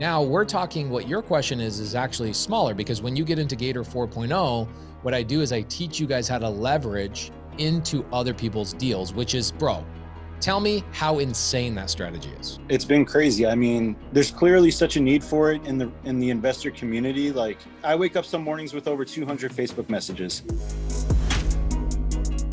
Now we're talking what your question is, is actually smaller because when you get into Gator 4.0, what I do is I teach you guys how to leverage into other people's deals, which is, bro, tell me how insane that strategy is. It's been crazy. I mean, there's clearly such a need for it in the in the investor community. Like I wake up some mornings with over 200 Facebook messages.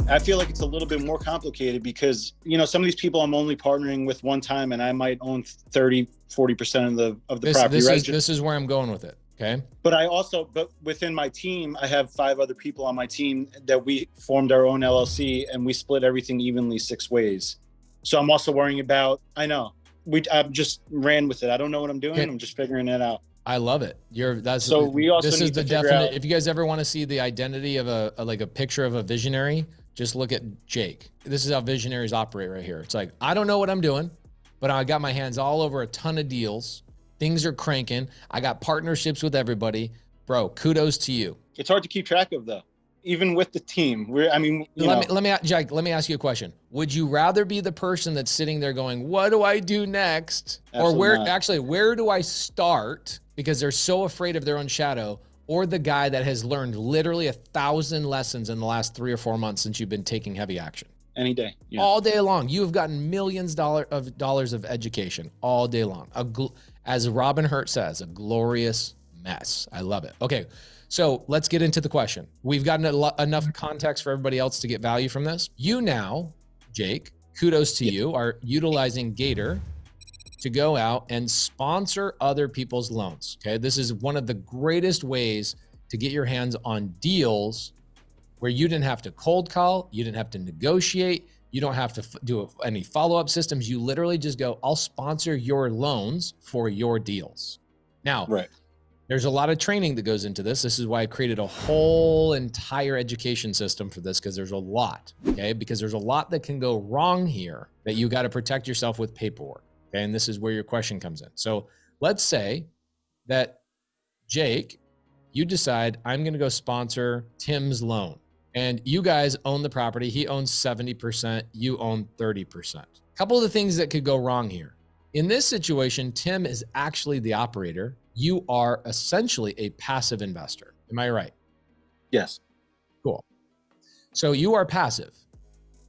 I feel like it's a little bit more complicated because, you know, some of these people I'm only partnering with one time and I might own 30, 40% of the of the this, property. This right? is, this is where I'm going with it. Okay. But I also, but within my team, I have five other people on my team that we formed our own LLC and we split everything evenly six ways. So I'm also worrying about, I know we, I just ran with it. I don't know what I'm doing. Okay. I'm just figuring it out. I love it. You're that's So we also this is need the definite. out- If you guys ever want to see the identity of a, a like a picture of a visionary, just look at Jake. This is how visionaries operate right here. It's like I don't know what I'm doing, but I got my hands all over a ton of deals. Things are cranking. I got partnerships with everybody, bro. Kudos to you. It's hard to keep track of though, even with the team. We're, I mean, you let me let me Jake. Let me ask you a question. Would you rather be the person that's sitting there going, "What do I do next?" or where not. actually where do I start because they're so afraid of their own shadow, or the guy that has learned literally a thousand lessons in the last three or four months since you've been taking heavy action any day. Yeah. all day long. You have gotten millions dollar of dollars of education all day long. A gl- as Robin Hurt says, a glorious mess. I love it. Okay, so let's get into the question. We've gotten enough context for everybody else to get value from this. You now, Jake, kudos to you, are utilizing Gator to go out and sponsor other people's loans. Okay, this is one of the greatest ways to get your hands on deals where you didn't have to cold call, you didn't have to negotiate, you don't have to do any follow up systems. You literally just go, I'll sponsor your loans for your deals. Now, Right. there's a lot of training that goes into this. This is why I created a whole entire education system for this because there's a lot, okay? Because there's a lot that can go wrong here that you got to protect yourself with paperwork, okay? And this is where your question comes in. So let's say that Jake, you decide I'm going to go sponsor Tim's loan and you guys own the property. He owns 70%, you own 30%. A couple of the things that could go wrong here. In this situation, Tim is actually the operator. You are essentially a passive investor. Am I right? Yes. Cool. So you are passive.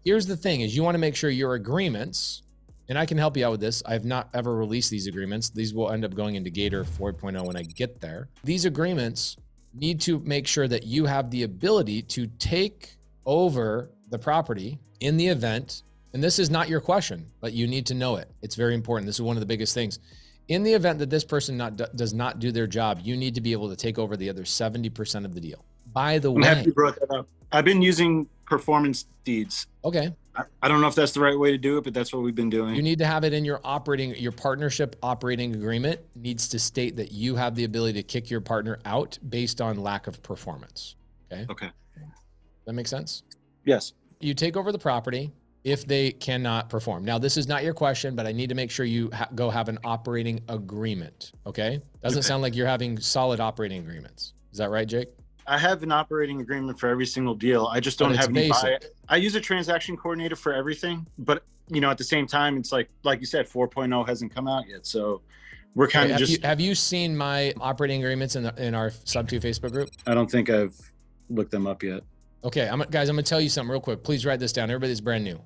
Here's the thing is you want to make sure your agreements, and I can help you out with this. I have not ever released these agreements. These will end up going into Gator 4.0 when I get there. These agreements need to make sure that you have the ability to take over the property in the event, and this is not your question, but you need to know it. It's very important. This is one of the biggest things. In the event that this person not, does not do their job, you need to be able to take over the other 70% of the deal. By the I'm happy way, you brought that up. I've been using performance deeds. okay, I, I don't know if that's the right way to do it, but that's what we've been doing. You need to have it in your operating, your partnership operating agreement needs to state that you have the ability to kick your partner out based on lack of performance. Okay. okay. That makes sense? Yes. You take over the property if they cannot perform. Now, this is not your question, but I need to make sure you ha- go have an operating agreement. Okay. Doesn't Okay. sound like you're having solid operating agreements. Is that right, Jake? I have an operating agreement for every single deal. I just don't have any buy. I use a transaction coordinator for everything, but you know, at the same time, it's like like you said, 4.0 hasn't come out yet, so we're kind of have, just. you, have you seen my operating agreements in, the, in our sub two Facebook group? I don't think I've looked them up yet. Okay, I'm guys, I'm gonna tell you something real quick. Please write this down. Everybody's brand new.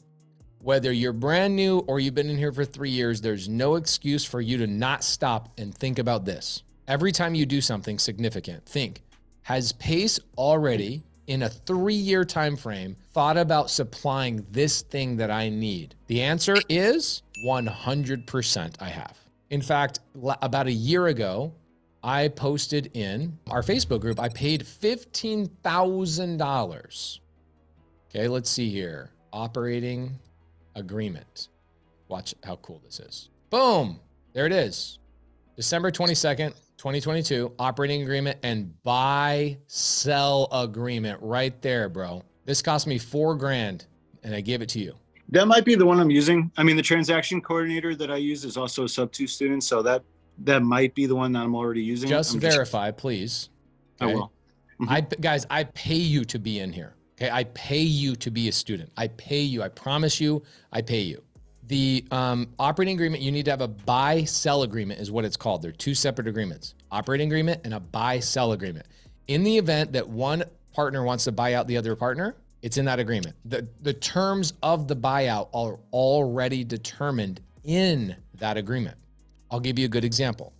Whether you're brand new or you've been in here for three years, there's no excuse for you to not stop and think about this. Every time you do something significant, think, has Pace already in a three-year time frame thought about supplying this thing that I need? The answer is 100% I have. In fact, about a year ago, I posted in our Facebook group, I paid $15,000. Okay, let's see here. Operating agreement. Watch how cool this is. Boom. There it is. December 22nd, 2022, operating agreement and buy sell agreement right there, bro. This cost me four grand and I gave it to you. That might be the one I'm using. I mean, the transaction coordinator that I use is also a sub two student, so that that might be the one that I'm already using. Just I'm verify, please. I Okay? will. Mm-hmm. I guys, I pay you to be in here. Okay, I pay you to be a student. I pay you. I promise you, I pay you. The um, operating agreement, you need to have a buy sell agreement, is what it's called. They're two separate agreements operating agreement and a buy sell agreement. In the event that one partner wants to buy out the other partner, it's in that agreement. The, the terms of the buyout are already determined in that agreement. I'll give you a good example.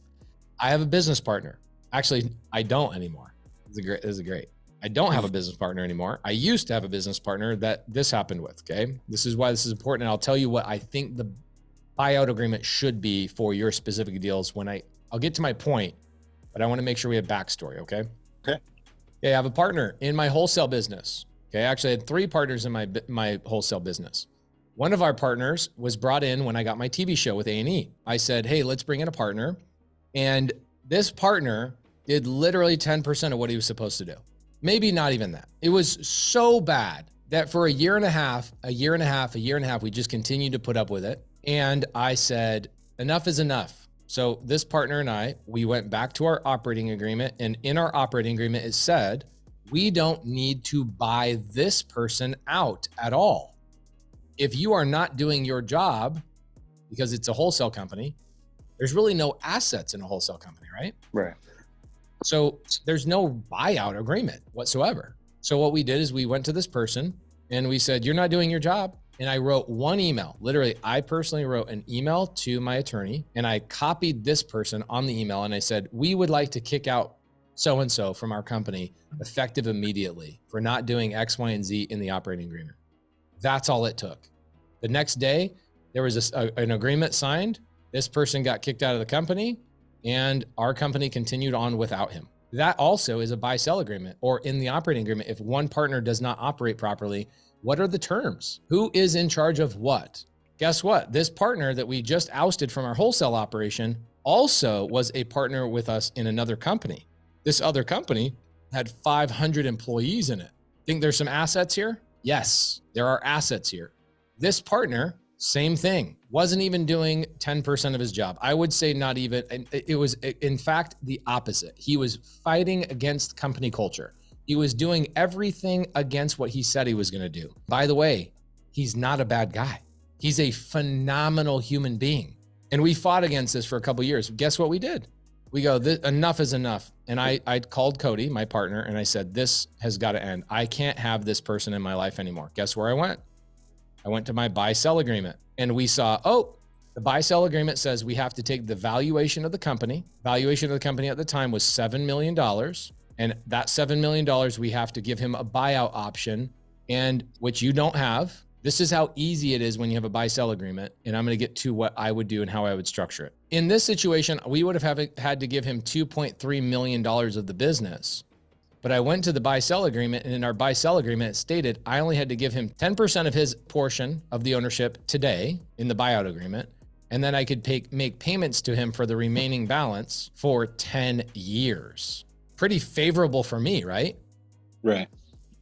I have a business partner. Actually, I don't anymore. This is great. This is great. I don't have a business partner anymore. I used to have a business partner that this happened with. Okay. This is why this is important. And I'll tell you what I think the buyout agreement should be for your specific deals when I, I'll get to my point, but I want to make sure we have backstory. Okay. Okay. Yeah. I have a partner in my wholesale business. Okay. Actually, I had three partners in my, my wholesale business. One of our partners was brought in when I got my TV show with A&E. I said, Hey, let's bring in a partner. And this partner did literally 10% of what he was supposed to do maybe not even that. It was so bad that for a year and a half, a year and a half, a year and a half, we just continued to put up with it. And I said, enough is enough. So this partner and I, we went back to our operating agreement. And in our operating agreement, it said, we don't need to buy this person out at all. If you are not doing your job because it's a wholesale company, there's really no assets in a wholesale company, right? Right. So there's no buyout agreement whatsoever. So what we did is we went to this person and we said, You're not doing your job. And I wrote one email. Literally, I personally wrote an email to my attorney and I copied this person on the email and I said, We would like to kick out so and so from our company effective immediately for not doing X, Y, and Z in the operating agreement. That's all it took. The next day, there was a, an agreement signed. This person got kicked out of the company and our company continued on without him. That also is a buy sell agreement or in the operating agreement. If one partner does not operate properly, what are the terms? Who is in charge of what? Guess what? This partner that we just ousted from our wholesale operation also was a partner with us in another company. This other company had 500 employees in it. Think there's some assets here? Yes, there are assets here. This partner same thing. Wasn't even doing 10% of his job. I would say not even. And it was, in fact, the opposite. He was fighting against company culture. He was doing everything against what he said he was going to do. By the way, he's not a bad guy. He's a phenomenal human being. And we fought against this for a couple years. Guess what we did? We go, enough is enough. And I, I called Cody, my partner, and I said, this has got to end. I can't have this person in my life anymore. Guess where I went? I went to my buy sell agreement and we saw, oh, the buy sell agreement says we have to take the valuation of the company. Valuation of the company at the time was $7 million. And that $7 million, we have to give him a buyout option and which you don't have. This is how easy it is when you have a buy sell agreement. And I'm going to get to what I would do and how I would structure it. In this situation, we would have had to give him $2.3 million of the business. But I went to the buy sell agreement, and in our buy sell agreement, it stated I only had to give him 10% of his portion of the ownership today in the buyout agreement. And then I could pay, make payments to him for the remaining balance for 10 years. Pretty favorable for me, right? Right.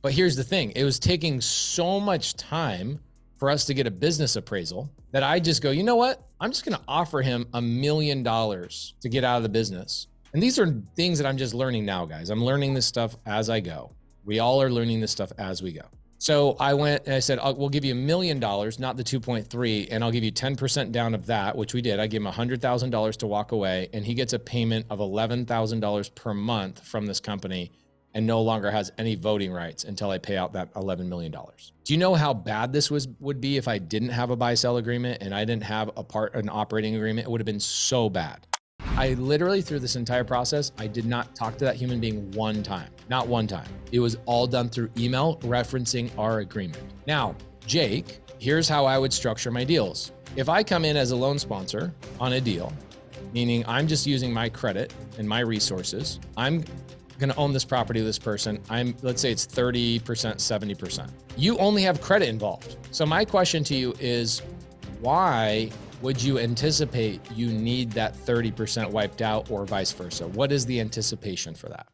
But here's the thing it was taking so much time for us to get a business appraisal that I just go, you know what? I'm just going to offer him a million dollars to get out of the business. And these are things that I'm just learning now, guys. I'm learning this stuff as I go. We all are learning this stuff as we go. So I went and I said, we'll give you a million dollars, not the 2.3, and I'll give you 10% down of that, which we did. I gave him $100,000 to walk away, and he gets a payment of $11,000 per month from this company and no longer has any voting rights until I pay out that $11 million. Do you know how bad this was would be if I didn't have a buy sell agreement and I didn't have a part an operating agreement? It would have been so bad. I literally, through this entire process, I did not talk to that human being one time, not one time. It was all done through email referencing our agreement. Now, Jake, here's how I would structure my deals. If I come in as a loan sponsor on a deal, meaning I'm just using my credit and my resources, I'm going to own this property with this person. I'm, let's say it's 30%, 70%. You only have credit involved. So my question to you is why would you anticipate you need that 30% wiped out or vice versa? What is the anticipation for that?